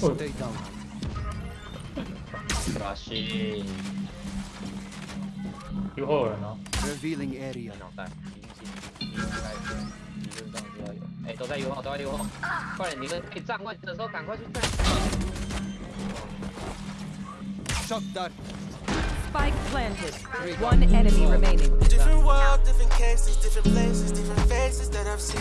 Stay down. Rashi.有后人哦， Revealing area. 脑袋，已经已经开始，理论上就要有。哎，都在右后，都在右后，快点！你们可以站位的时候赶快去站。 Shot dart. Spike planted. One enemy remaining. Different world, different cases, different places, different faces that I've seen.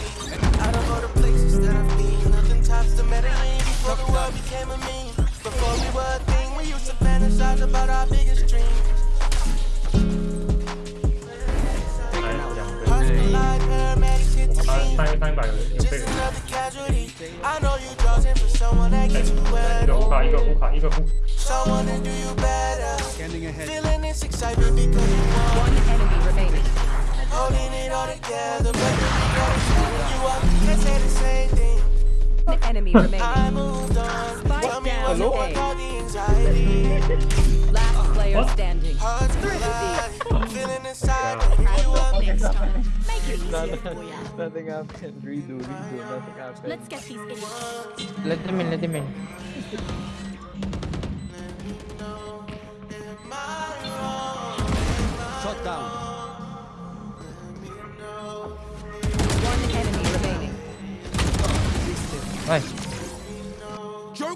Out of all the places that I've been, nothing tops the Medellin before the world became a meme. Before we were a thing, we used to fantasize about our biggest dreams Just another casualty. Do Feeling this excitement because you want One enemy remaining. Holding it all together enemy remaining. I moved on. Spike down what's A. the anxiety. Last uh-huh. player What? standing. Feeling inside. You up. Make it easier for ya. Nothing happened. Redo, redo. Nothing happened. Let's get these idiots. Let them in, let them in. Shot down. One enemy remaining. Nice.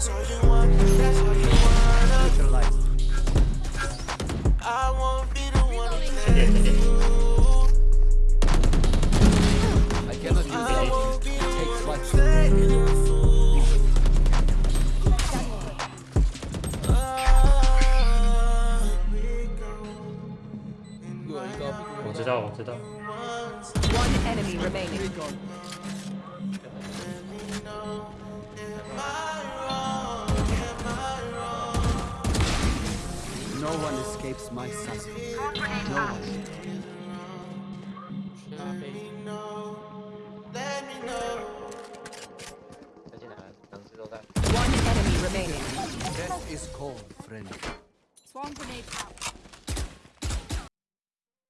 That's all you want. That's all you wanna. Neutralized. I won't be the one to 这点 play 这点， you. I cannot use I it. won't be the Takes one what? to play you. Ah, we go. 我知道我知道， One enemy remaining. No one escapes my sight. No one. One enemy remaining. is cold, friend. Swarm grenade out.